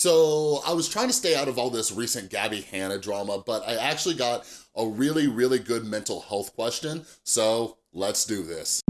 So I was trying to stay out of all this recent Gabbie Hanna drama, but I actually got a really, really good mental health question. So let's do this.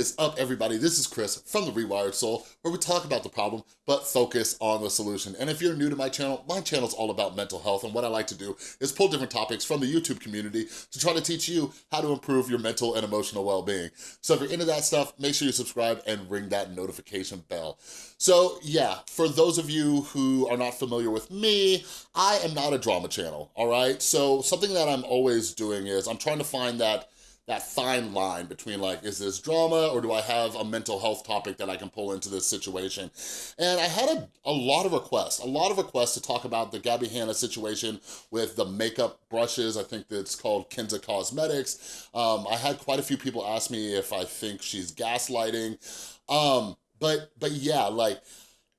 Is up, everybody? This is Chris from The Rewired Soul, where we talk about the problem, but focus on the solution. And if you're new to my channel, my channel is all about mental health, and what I like to do is pull different topics from the YouTube community to try to teach you how to improve your mental and emotional well-being. So if you're into that stuff, make sure you subscribe and ring that notification bell. So yeah, for those of you who are not familiar with me, I am not a drama channel, all right? So something that I'm always doing is I'm trying to find that that fine line between like, is this drama or do I have a mental health topic that I can pull into this situation? And I had a, a lot of requests, a lot of requests to talk about the Gabbie Hanna situation with the makeup brushes. I think that's called Kinza Cosmetics. Um, I had quite a few people ask me if I think she's gaslighting. Um, but, but yeah, like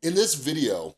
in this video,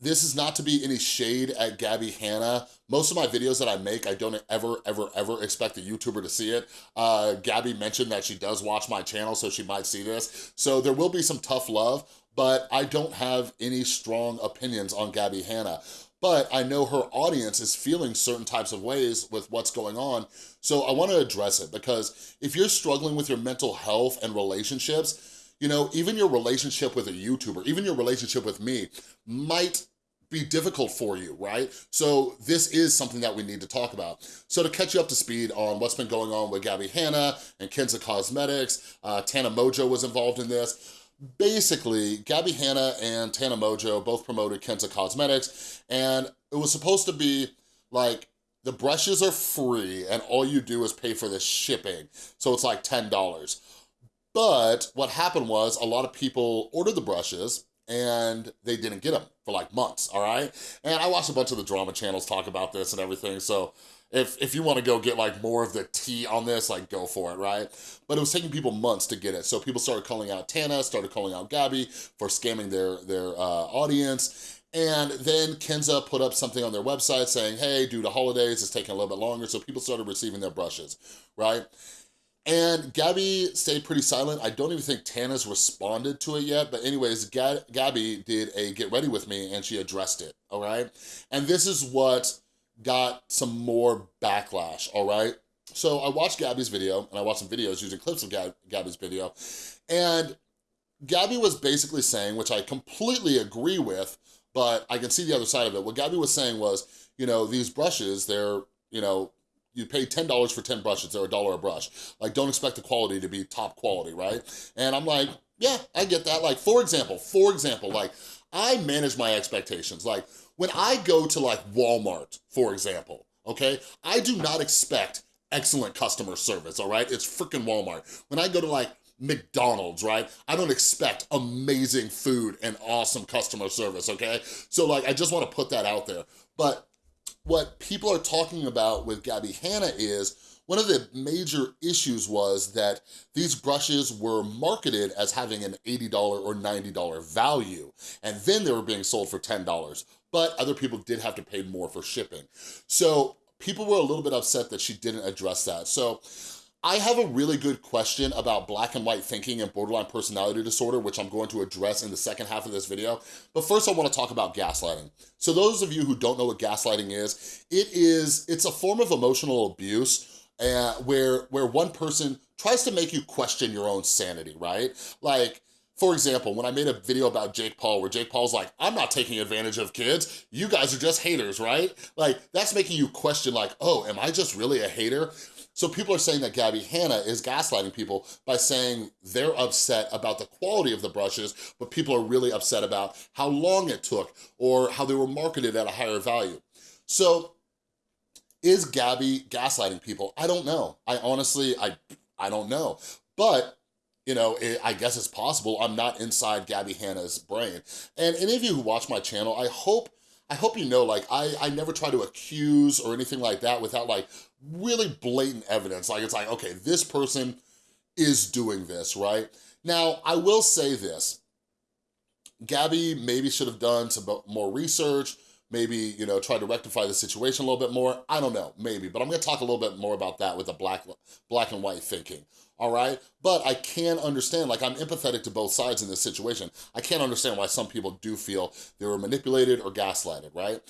this is not to be any shade at Gabbie Hanna. Most of my videos that I make, I don't ever, ever, ever expect a YouTuber to see it. Uh, Gabbie mentioned that she does watch my channel, so she might see this. So there will be some tough love, but I don't have any strong opinions on Gabbie Hanna. But I know her audience is feeling certain types of ways with what's going on, so I wanna address it because if you're struggling with your mental health and relationships, you know, even your relationship with a YouTuber, even your relationship with me might be difficult for you, right? So this is something that we need to talk about. So to catch you up to speed on what's been going on with Gabbie Hanna and Kenza Cosmetics, uh, Tana Mongeau was involved in this. Basically, Gabbie Hanna and Tana Mongeau both promoted Kenza Cosmetics, and it was supposed to be like, the brushes are free and all you do is pay for the shipping. So it's like $10. But what happened was a lot of people ordered the brushes and they didn't get them for like months, all right? And I watched a bunch of the drama channels talk about this and everything, so if, if you wanna go get like more of the tea on this, like go for it, right? But it was taking people months to get it. So people started calling out Tana, started calling out Gabbie for scamming their, their uh, audience. And then Kenza put up something on their website saying, hey, due to holidays, it's taking a little bit longer. So people started receiving their brushes, right? And Gabbie stayed pretty silent. I don't even think Tana's responded to it yet, but anyways, Gabbie did a get ready with me and she addressed it, all right? And this is what got some more backlash, all right? So I watched Gabbie's video and I watched some videos using clips of Gab Gabbie's video and Gabbie was basically saying, which I completely agree with, but I can see the other side of it. What Gabbie was saying was, you know, these brushes, they're, you know, you pay $10 for 10 brushes, they're a dollar a brush. Like, don't expect the quality to be top quality, right? And I'm like, yeah, I get that. Like, for example, for example, like, I manage my expectations. Like, when I go to like Walmart, for example, okay, I do not expect excellent customer service, all right? It's freaking Walmart. When I go to like McDonald's, right? I don't expect amazing food and awesome customer service, okay? So like, I just wanna put that out there. But what people are talking about with Gabbie Hanna is one of the major issues was that these brushes were marketed as having an $80 or $90 value, and then they were being sold for $10, but other people did have to pay more for shipping. So people were a little bit upset that she didn't address that. So I have a really good question about black and white thinking and borderline personality disorder, which I'm going to address in the second half of this video. But first I wanna talk about gaslighting. So those of you who don't know what gaslighting is, it is, it's a form of emotional abuse uh, where, where one person tries to make you question your own sanity, right? Like, for example, when I made a video about Jake Paul, where Jake Paul's like, I'm not taking advantage of kids, you guys are just haters, right? Like, that's making you question like, oh, am I just really a hater? So people are saying that Gabbie Hanna is gaslighting people by saying they're upset about the quality of the brushes, but people are really upset about how long it took or how they were marketed at a higher value. So is Gabbie gaslighting people? I don't know. I honestly, I, I don't know. But you know, it, I guess it's possible. I'm not inside Gabbie Hanna's brain. And any of you who watch my channel, I hope I hope you know, like, I, I never try to accuse or anything like that without like really blatant evidence. Like, it's like, okay, this person is doing this, right? Now, I will say this. Gabbie maybe should have done some more research, maybe, you know, try to rectify the situation a little bit more. I don't know, maybe, but I'm gonna talk a little bit more about that with the black, black and white thinking, all right? But I can understand, like I'm empathetic to both sides in this situation. I can't understand why some people do feel they were manipulated or gaslighted, right?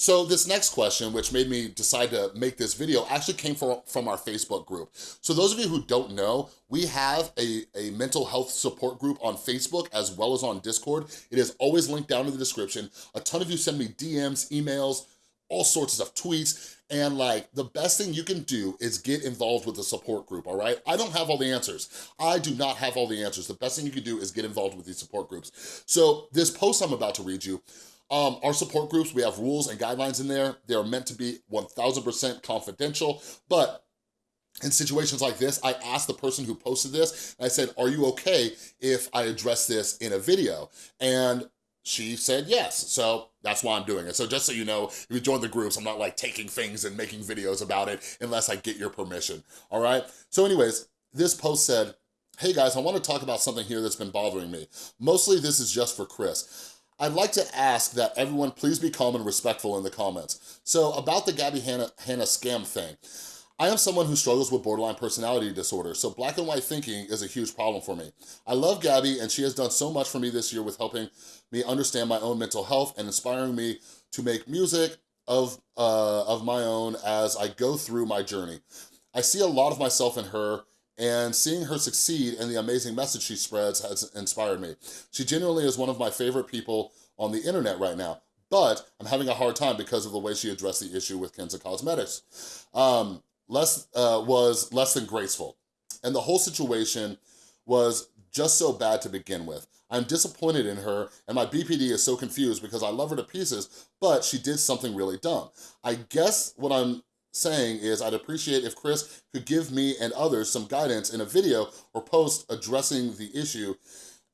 So this next question, which made me decide to make this video, actually came from, from our Facebook group. So those of you who don't know, we have a, a mental health support group on Facebook as well as on Discord. It is always linked down in the description. A ton of you send me DMs, emails, all sorts of tweets, and like the best thing you can do is get involved with the support group, all right? I don't have all the answers. I do not have all the answers. The best thing you can do is get involved with these support groups. So this post I'm about to read you, um, our support groups, we have rules and guidelines in there. They are meant to be 1000% confidential, but in situations like this, I asked the person who posted this, I said, are you okay if I address this in a video? And she said yes, so that's why I'm doing it. So just so you know, if you join the groups, I'm not like taking things and making videos about it unless I get your permission, all right? So anyways, this post said, hey guys, I wanna talk about something here that's been bothering me. Mostly this is just for Chris. I'd like to ask that everyone please be calm and respectful in the comments. So about the Gabbie Hanna, Hanna scam thing, I am someone who struggles with borderline personality disorder, so black and white thinking is a huge problem for me. I love Gabbie and she has done so much for me this year with helping me understand my own mental health and inspiring me to make music of, uh, of my own as I go through my journey. I see a lot of myself in her and seeing her succeed and the amazing message she spreads has inspired me. She genuinely is one of my favorite people on the internet right now, but I'm having a hard time because of the way she addressed the issue with Kenza Cosmetics. Um, less, uh, was less than graceful, and the whole situation was just so bad to begin with. I'm disappointed in her and my BPD is so confused because I love her to pieces, but she did something really dumb. I guess what I'm saying is I'd appreciate if Chris could give me and others some guidance in a video or post addressing the issue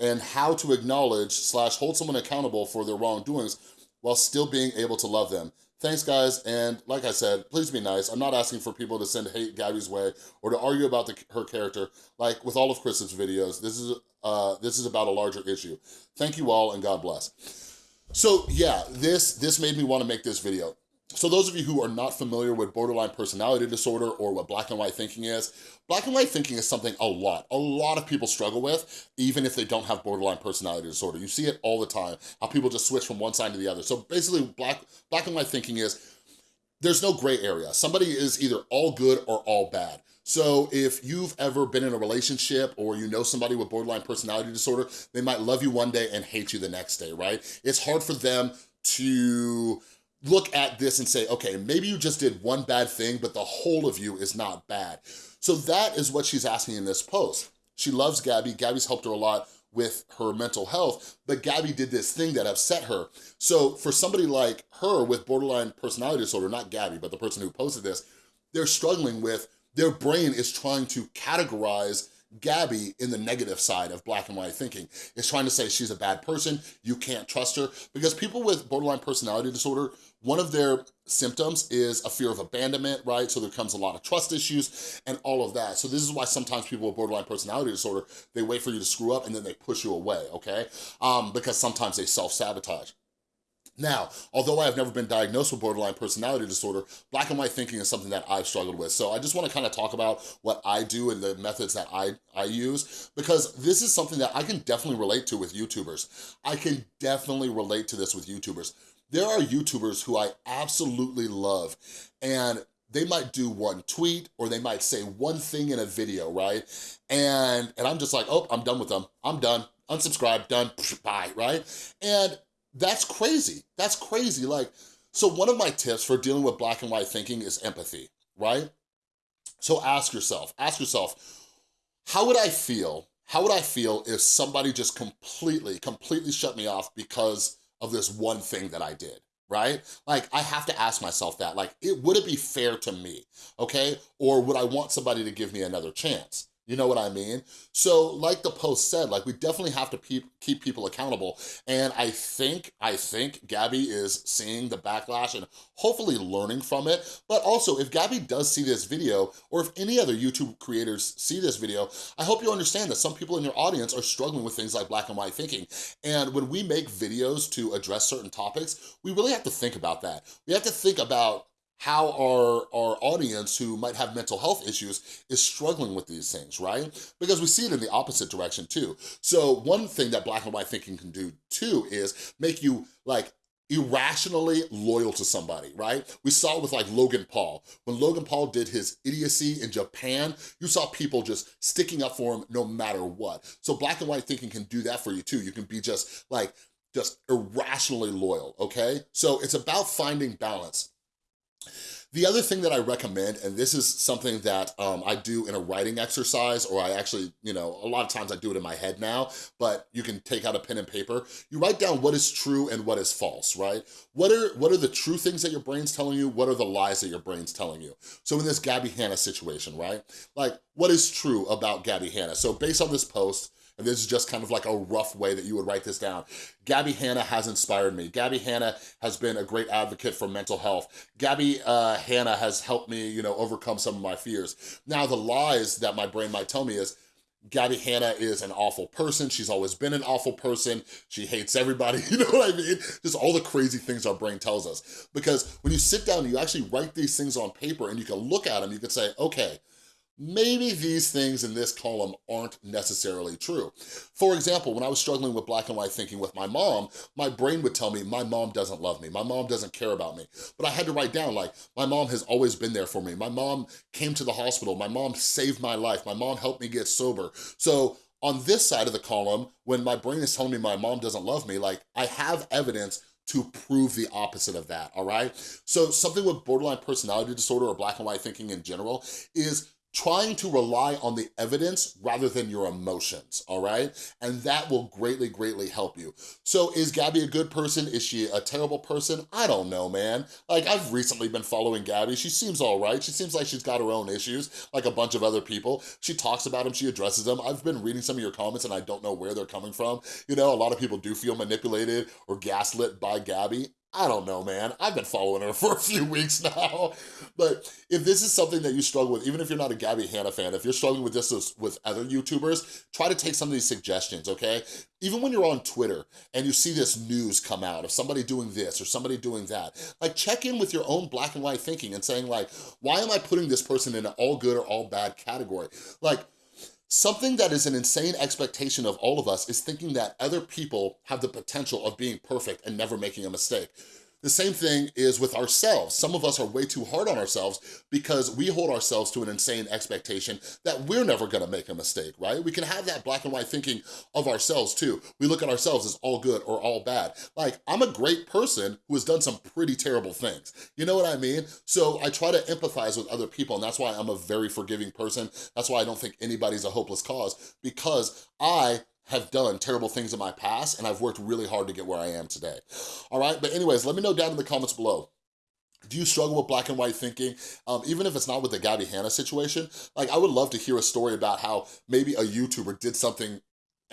and how to acknowledge slash hold someone accountable for their wrongdoings while still being able to love them. Thanks, guys, and like I said, please be nice. I'm not asking for people to send hate Gabbie's way or to argue about the, her character. Like with all of Chris's videos, this is uh, this is about a larger issue. Thank you all, and God bless. So yeah, this this made me want to make this video. So those of you who are not familiar with borderline personality disorder or what black and white thinking is, black and white thinking is something a lot, a lot of people struggle with, even if they don't have borderline personality disorder. You see it all the time, how people just switch from one side to the other. So basically black, black and white thinking is, there's no gray area. Somebody is either all good or all bad. So if you've ever been in a relationship or you know somebody with borderline personality disorder, they might love you one day and hate you the next day, right? It's hard for them to look at this and say, okay, maybe you just did one bad thing, but the whole of you is not bad. So that is what she's asking in this post. She loves Gabbie. Gabbie's helped her a lot with her mental health, but Gabbie did this thing that upset her. So for somebody like her with borderline personality disorder, not Gabbie, but the person who posted this, they're struggling with, their brain is trying to categorize Gabbie in the negative side of black and white thinking is trying to say she's a bad person, you can't trust her, because people with borderline personality disorder, one of their symptoms is a fear of abandonment, right? So there comes a lot of trust issues and all of that. So this is why sometimes people with borderline personality disorder, they wait for you to screw up and then they push you away, okay? Um, because sometimes they self-sabotage. Now, although I have never been diagnosed with borderline personality disorder, black and white thinking is something that I've struggled with. So I just wanna kind of talk about what I do and the methods that I, I use, because this is something that I can definitely relate to with YouTubers. I can definitely relate to this with YouTubers. There are YouTubers who I absolutely love, and they might do one tweet or they might say one thing in a video, right? And, and I'm just like, oh, I'm done with them. I'm done. Unsubscribe, done, bye, right? And that's crazy. That's crazy. Like, so one of my tips for dealing with black and white thinking is empathy, right? So ask yourself, ask yourself, how would I feel, how would I feel if somebody just completely, completely shut me off because of this one thing that I did? right? Like, I have to ask myself that, like, it would it be fair to me, okay? Or would I want somebody to give me another chance, You know what I mean? So like the post said, like we definitely have to keep people accountable. And I think, I think Gabbie is seeing the backlash and hopefully learning from it. But also if Gabbie does see this video, or if any other YouTube creators see this video, I hope you understand that some people in your audience are struggling with things like black and white thinking. And when we make videos to address certain topics, we really have to think about that. We have to think about how our, our audience who might have mental health issues is struggling with these things, right? Because we see it in the opposite direction too. So one thing that black and white thinking can do too is make you like irrationally loyal to somebody, right? We saw it with like Logan Paul. When Logan Paul did his idiocy in Japan, you saw people just sticking up for him no matter what. So black and white thinking can do that for you too. You can be just like, just irrationally loyal, okay? So it's about finding balance. The other thing that I recommend, and this is something that um, I do in a writing exercise, or I actually, you know, a lot of times I do it in my head now, but you can take out a pen and paper. You write down what is true and what is false, right? What are, what are the true things that your brain's telling you? What are the lies that your brain's telling you? So in this Gabbie Hanna situation, right? Like, what is true about Gabbie Hanna? So based on this post, and this is just kind of like a rough way that you would write this down. Gabbie Hanna has inspired me. Gabbie Hanna has been a great advocate for mental health. Gabbie uh, Hanna has helped me, you know, overcome some of my fears. Now, the lies that my brain might tell me is, Gabbie Hanna is an awful person. She's always been an awful person. She hates everybody, you know what I mean? Just all the crazy things our brain tells us. Because when you sit down and you actually write these things on paper and you can look at them, you can say, okay, maybe these things in this column aren't necessarily true. For example, when I was struggling with black and white thinking with my mom, my brain would tell me my mom doesn't love me, my mom doesn't care about me. But I had to write down like, my mom has always been there for me. My mom came to the hospital, my mom saved my life, my mom helped me get sober. So on this side of the column, when my brain is telling me my mom doesn't love me, like I have evidence to prove the opposite of that, all right? So something with borderline personality disorder or black and white thinking in general is trying to rely on the evidence rather than your emotions, all right? And that will greatly, greatly help you. So is Gabbie a good person? Is she a terrible person? I don't know, man. Like, I've recently been following Gabbie. She seems all right. She seems like she's got her own issues, like a bunch of other people. She talks about them, she addresses them. I've been reading some of your comments and I don't know where they're coming from. You know, a lot of people do feel manipulated or gaslit by Gabbie. I don't know, man. I've been following her for a few weeks now. But if this is something that you struggle with, even if you're not a Gabbie Hanna fan, if you're struggling with this with other YouTubers, try to take some of these suggestions, okay? Even when you're on Twitter and you see this news come out of somebody doing this or somebody doing that, like check in with your own black and white thinking and saying like, why am I putting this person in an all good or all bad category? Like, Something that is an insane expectation of all of us is thinking that other people have the potential of being perfect and never making a mistake. The same thing is with ourselves. Some of us are way too hard on ourselves because we hold ourselves to an insane expectation that we're never gonna make a mistake, right? We can have that black and white thinking of ourselves too. We look at ourselves as all good or all bad. Like, I'm a great person who has done some pretty terrible things. You know what I mean? So I try to empathize with other people and that's why I'm a very forgiving person. That's why I don't think anybody's a hopeless cause because I have done terrible things in my past and I've worked really hard to get where I am today. All right, but anyways, let me know down in the comments below. Do you struggle with black and white thinking? Um, even if it's not with the Gabbie Hanna situation, like I would love to hear a story about how maybe a YouTuber did something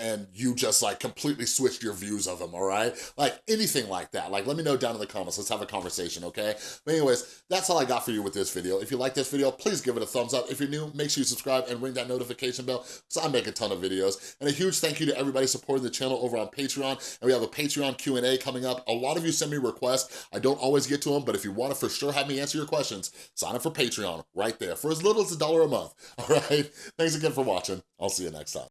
and you just like completely switched your views of them, all right? Like anything like that. Like let me know down in the comments. Let's have a conversation, okay? But anyways, that's all I got for you with this video. If you like this video, please give it a thumbs up. If you're new, make sure you subscribe and ring that notification bell because I make a ton of videos. And a huge thank you to everybody supporting the channel over on Patreon. And we have a Patreon Q&A coming up. A lot of you send me requests. I don't always get to them, but if you want to for sure have me answer your questions, sign up for Patreon right there for as little as a dollar a month, all right? Thanks again for watching. I'll see you next time.